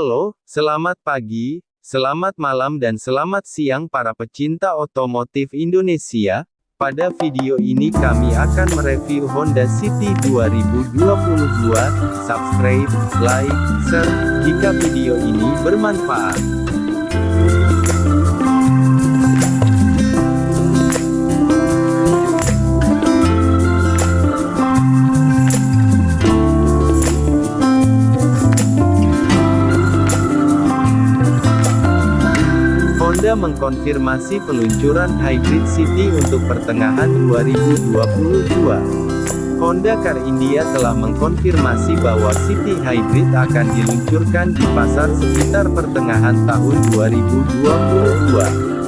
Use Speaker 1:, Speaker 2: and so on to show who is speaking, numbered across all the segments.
Speaker 1: Halo, selamat pagi, selamat malam dan selamat siang para pecinta otomotif Indonesia. Pada video ini kami akan mereview Honda City 2022. Subscribe, like, share, jika video ini bermanfaat. Mengkonfirmasi peluncuran Hybrid City untuk pertengahan 2022. Honda Car India telah mengkonfirmasi bahwa City Hybrid akan diluncurkan di pasar sekitar pertengahan tahun 2022.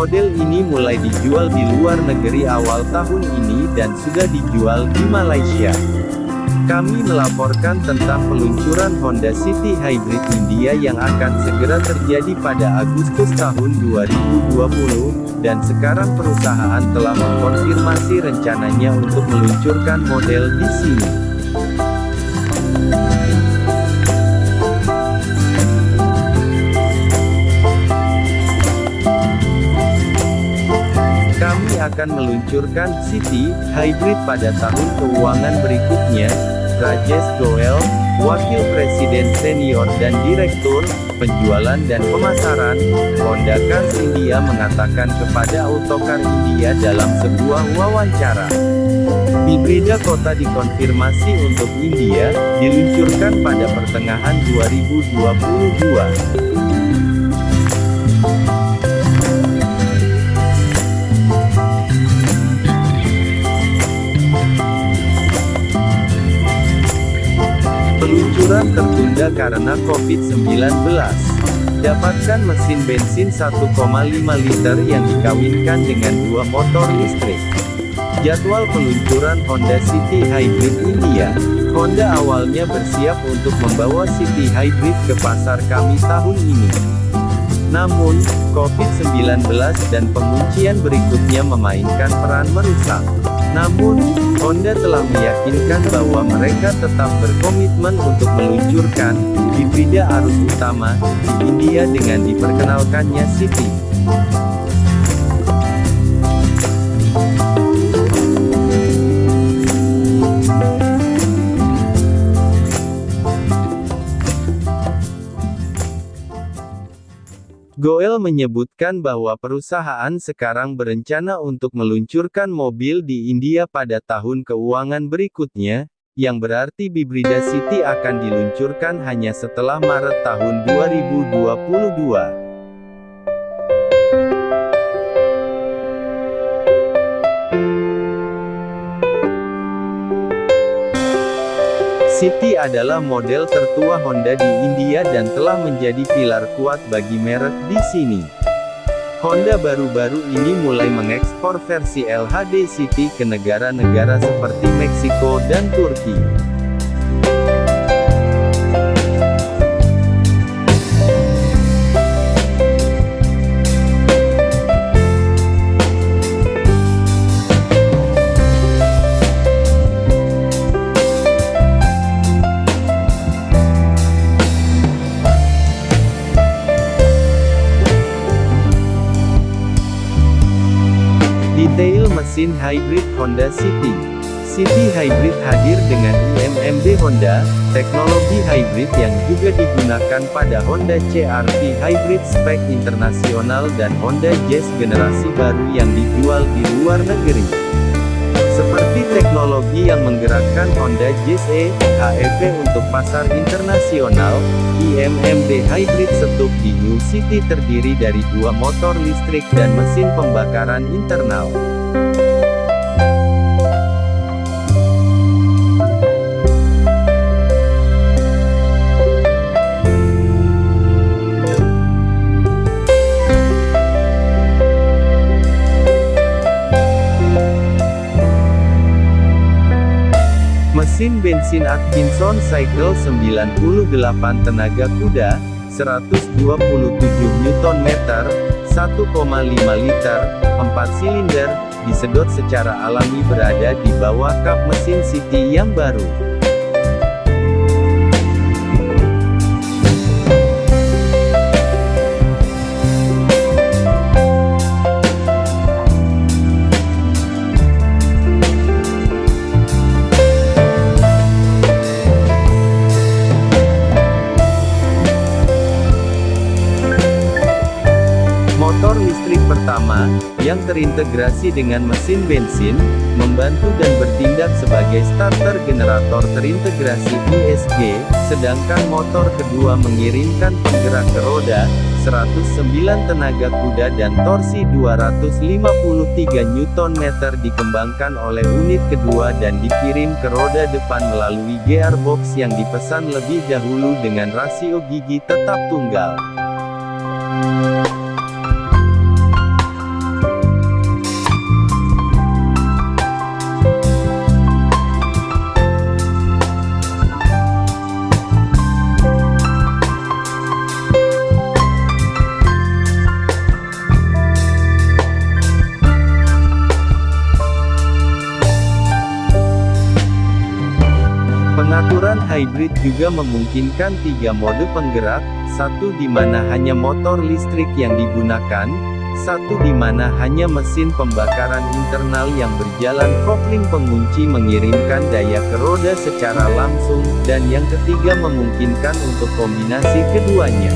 Speaker 1: Model ini mulai dijual di luar negeri awal tahun ini dan sudah dijual di Malaysia. Kami melaporkan tentang peluncuran Honda City Hybrid India yang akan segera terjadi pada Agustus tahun 2020, dan sekarang perusahaan telah mengkonfirmasi rencananya untuk meluncurkan model di sini. Akan meluncurkan City Hybrid pada tahun keuangan berikutnya, Rajesh Goel, Wakil Presiden Senior dan Direktur, Penjualan dan Pemasaran, Honda Cars India mengatakan kepada Autocar India dalam sebuah wawancara. Hibrida kota dikonfirmasi untuk India, diluncurkan pada pertengahan 2022. Peluncuran tertunda karena COVID-19. Dapatkan mesin bensin 1,5 liter yang dikawinkan dengan dua motor listrik. Jadwal peluncuran Honda City Hybrid India. Honda awalnya bersiap untuk membawa City Hybrid ke pasar kami tahun ini. Namun, COVID-19 dan penguncian berikutnya memainkan peran merusak. Namun, Honda telah meyakinkan bahwa mereka tetap berkomitmen untuk meluncurkan hibrida arus utama di India dengan diperkenalkannya City. Goel menyebutkan bahwa perusahaan sekarang berencana untuk meluncurkan mobil di India pada tahun keuangan berikutnya, yang berarti Bibrida City akan diluncurkan hanya setelah Maret tahun 2022. City adalah model tertua Honda di India dan telah menjadi pilar kuat bagi merek di sini. Honda baru-baru ini mulai mengekspor versi LHD City ke negara-negara seperti Meksiko dan Turki. Mesin hybrid Honda City City Hybrid hadir dengan IMMD Honda, teknologi hybrid yang juga digunakan pada Honda CR-V Hybrid spek internasional dan Honda Jazz generasi baru yang dijual di luar negeri. Seperti teknologi yang menggerakkan Honda Jazz E, HEV untuk pasar internasional, IMMD Hybrid Setup di New City terdiri dari dua motor listrik dan mesin pembakaran internal. Mesin Atkinson Cycle 98 tenaga kuda, 127 Nm, 1,5 liter, 4 silinder, disedot secara alami berada di bawah kap mesin City yang baru.
Speaker 2: Yang terintegrasi dengan mesin bensin, membantu dan bertindak sebagai starter generator terintegrasi ISG, sedangkan motor kedua mengirimkan penggerak ke roda, 109 tenaga kuda dan torsi 253 Nm dikembangkan oleh unit kedua dan dikirim ke roda depan melalui gearbox yang dipesan lebih dahulu dengan rasio gigi tetap tunggal.
Speaker 1: Hybrid juga memungkinkan tiga mode penggerak, satu di mana hanya motor listrik yang digunakan, satu di mana hanya mesin pembakaran internal yang berjalan kopling pengunci mengirimkan daya ke roda secara langsung, dan yang ketiga memungkinkan untuk kombinasi keduanya.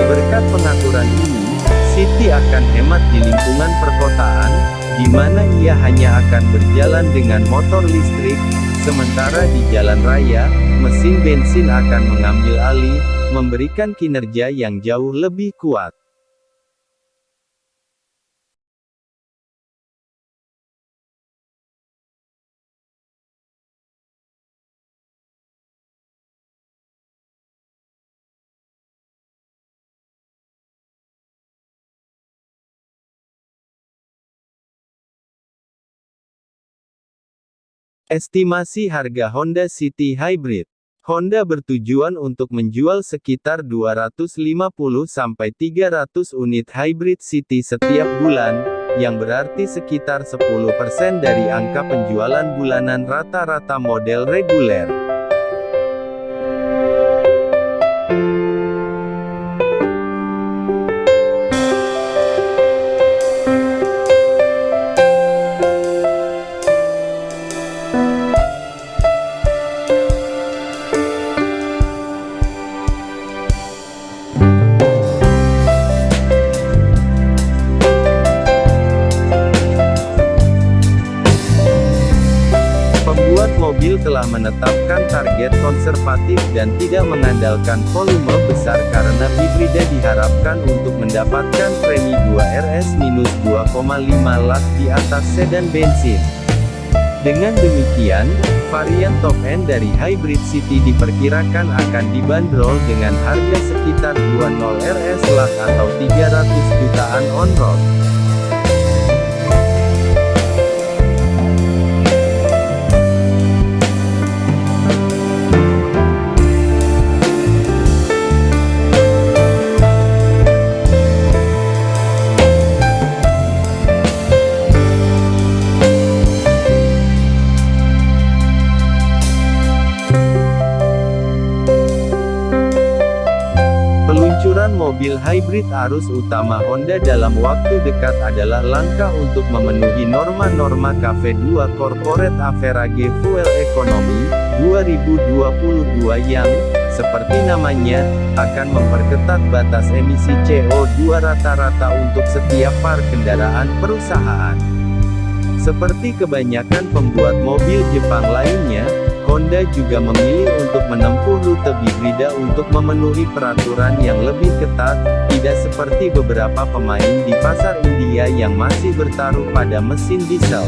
Speaker 1: Berkat pengaturan ini, City akan hemat di lingkungan perkotaan, di mana ia hanya akan berjalan dengan motor listrik, Sementara di jalan raya, mesin bensin akan mengambil alih, memberikan kinerja yang jauh lebih kuat. Estimasi harga Honda City Hybrid Honda bertujuan untuk menjual sekitar 250-300 unit Hybrid City setiap bulan, yang berarti sekitar 10% dari angka penjualan bulanan rata-rata model reguler. Menetapkan target konservatif dan tidak mengandalkan volume besar karena hibrida diharapkan untuk mendapatkan premi 2 RS-2,5 lak di atas sedan bensin. Dengan demikian, varian top end dari Hybrid City diperkirakan akan dibanderol dengan harga sekitar 20 RS lak atau 300 jutaan on-road. Hybrid arus utama Honda dalam waktu dekat adalah langkah untuk memenuhi norma-norma KV2 Corporate Average Fuel Economy 2022 yang, seperti namanya, akan memperketat batas emisi CO2 rata-rata untuk setiap par kendaraan perusahaan. Seperti kebanyakan pembuat mobil Jepang lainnya, Honda juga memilih untuk menempuh rute hibrida untuk memenuhi peraturan yang lebih ketat, tidak seperti beberapa pemain di pasar India yang masih bertaruh pada mesin diesel.